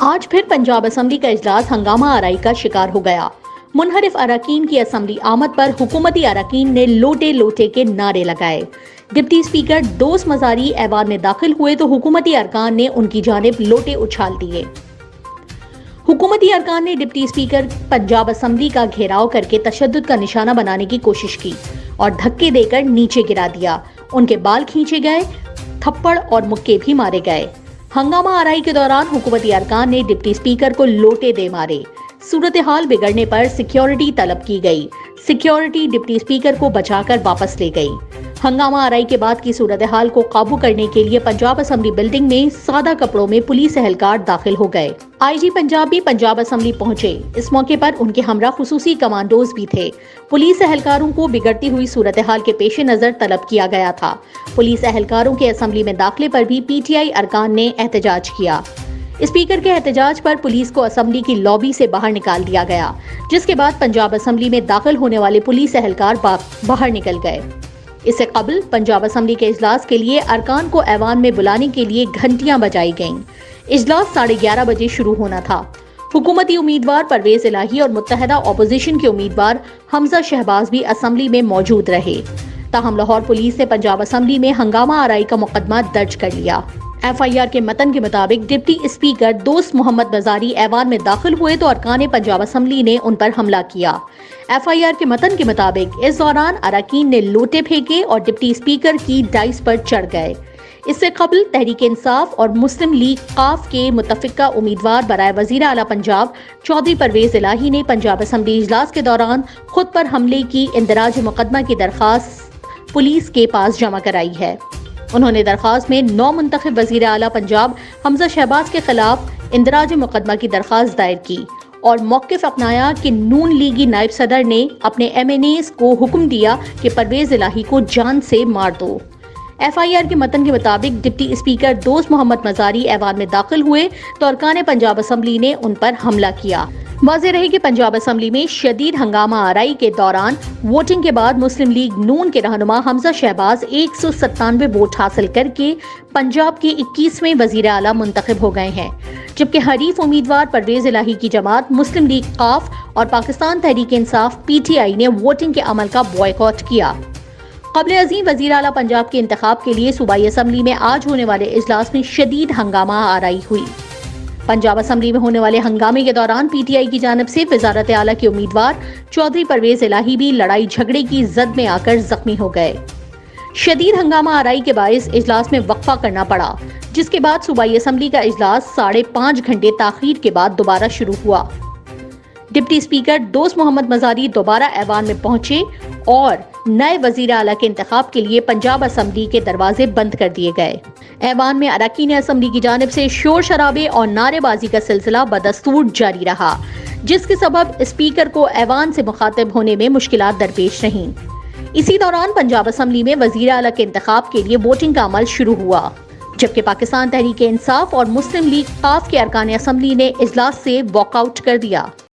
آج پھر پنجاب اسمبلی کا اجلاس ہنگامہ آرائی کا شکار ہو گیا۔ منحرف اراکین کی اسمبلی آمد پر حکومتی اراکین نے لوٹے لوٹے کے نعرے لگائے۔ ڈپٹی اسپیکر دوست مزاری ایوان میں داخل ہوئے تو حکومتی ارکان نے ان کی جانب لوٹے اچھال دیے۔ حکومتی ارکان نے ڈپٹی اسپیکر پنجاب اسمبلی کا گھیراؤ کر کے تشدد کا نشانہ بنانے کی کوشش کی اور دھکے دے کر نیچے گرا دیا۔ ان کے بال کھینچے گئے، تھپڑ اور مکے بھی مارے گئے۔ ہنگامہ آرائی کے دوران حکومتی ارکان نے ڈپٹی اسپیکر کو لوٹے دے مارے۔ صورتحال بگڑنے پر سیکیورٹی طلب کی گئی۔ سیکیورٹی ڈپٹی اسپیکر کو بچا کر واپس لے گئی۔ ہنگامہ آرائی کے بعد کی صورتحال کو قابو کرنے کے لیے پنجاب اسمبلی بلڈنگ میں سادہ کپڑوں میں پولیس اہلکار داخل ہو گئے۔ آئی جی پنجاب بھی پنجاب اسمبلی پہنچے۔ اس موقع پر ان کے ہمراہ خصوصی کمانڈوز بھی تھے۔ پولیس اہلکاروں کو بگڑتی ہوئی صورتحال کے پیش نظر طلب کیا گیا تھا۔ پولیس اہلکاروں کے اسمبلی میں داخلے پر بھی پی ٹی آئی ارکان نے احتجاج کیا۔ اسپیکر کے احتجاج پر پولیس کو اسمبلی کی لابی سے باہر نکال دیا گیا، جس کے بعد پنجاب اسمبلی میں داخل ہونے والے پولیس اہلکار باہر نکل گئے۔ اس سے قبل پنجاب اسمبلی کے اجلاس کے لیے ارکان کو ایوان میں بلانے کے لیے گھنٹیاں بجائی گئیں۔ اجلاس ساڑھے گیارہ بجے شروع ہونا تھا۔ حکومتی امیدوار پرویز الہی اور متحدہ اپوزیشن کے امیدوار حمزہ شہباز بھی اسمبلی میں موجود رہے۔ تاہم لاہور پولیس نے پنجاب اسمبلی میں ہنگامہ آرائی کا مقدمہ درج کر لیا۔ ایف آئی آر کے متن کے مطابق ڈپٹی اسپیکر دوست محمد بزاری ایوان میں داخل ہوئے تو ارکان پنجاب اسمبلی نے ان پر حملہ کیا۔ ایف آئی آر کے متن کے مطابق اس دوران اراکین نے لوٹے پھینکے اور ڈپٹی اسپیکر کی ڈائس پر چڑھ گئے۔ اس سے قبل تحریک انصاف اور مسلم لیگ قاف کے متفقہ امیدوار برائے وزیر اعلیٰ پنجاب چودھری پرویز الہی نے پنجاب اسمبلی اجلاس کے دوران خود پر حملے کی اندراج مقدمہ کی درخواست پولیس کے پاس جمع کرائی ہے۔ انہوں نے درخواست میں نو منتخب وزیر اعلیٰ پنجاب حمزہ شہباز کے خلاف اندراج مقدمہ کی درخواست دائر کی اور موقف اپنایا کہ نون لیگی نائب صدر نے اپنے ایم این ایز کو حکم دیا کہ پرویز الہی کو جان سے مار دو۔ ایف آئی آر کے متن کے مطابق ڈپٹی اسپیکر دوست محمد مزاری ایوان میں داخل ہوئے تو ارکان پنجاب اسمبلی نے ان پر حملہ کیا۔ واضح رہے کہ پنجاب اسمبلی میں شدید ہنگامہ آرائی کے دوران ووٹنگ کے بعد مسلم لیگ نون کے رہنما حمزہ شہباز ایک سو ستانوے ووٹ حاصل کر کے پنجاب کے اکیسویں وزیر اعلیٰ منتخب ہو گئے ہیں۔ جبکہ حریف امیدوار پرویز الہی کی جماعت مسلم لیگ قاف اور Pakistan Tehreek Insaf P T I نے ووٹنگ کے عمل کا بوائے کیا۔ قبل عظیم وزیر اعلیٰ پنجاب کے انتخاب کے لیے صوبائی اسمبلی میں آج ہونے والے اجلاس میں شدید ہنگامہ آرائی ہوئی۔ پنجاب اسمبلی میں ہونے والے ہنگامے کے دوران پی ٹی آئی کی جانب سے وزارت اعلیٰ کے امیدوار چودھری پرویز الہی بھی لڑائی جھگڑے کی زد میں آ کر زخمی ہو گئے۔ شدید ہنگامہ آرائی کے باعث اجلاس میں وقفہ کرنا پڑا، جس کے بعد صوبائی اسمبلی کا اجلاس ساڑھے پانچ گھنٹے تاخیر کے بعد دوبارہ شروع ہوا۔ ڈپٹی اسپیکر دوست محمد مزاری دوبارہ ایوان میں پہنچے اور نئے وزیر اعلیٰ کے انتخاب کے لیے پنجاب اسمبلی کے دروازے بند کر دیے گئے۔ ایوان میں اراکین اسمبلی کی جانب سے شور شرابے اور نعرے بازی کا سلسلہ بدستور جاری رہا، جس کے سبب اسپیکر کو ایوان سے مخاطب ہونے میں مشکلات درپیش رہیں۔ اسی دوران پنجاب اسمبلی میں وزیر اعلیٰ کے انتخاب کے لیے ووٹنگ کا عمل شروع ہوا، جبکہ پاکستان تحریک انصاف اور مسلم لیگ قاف کے ارکان اسمبلی نے اجلاس سے واک آؤٹ کر دیا۔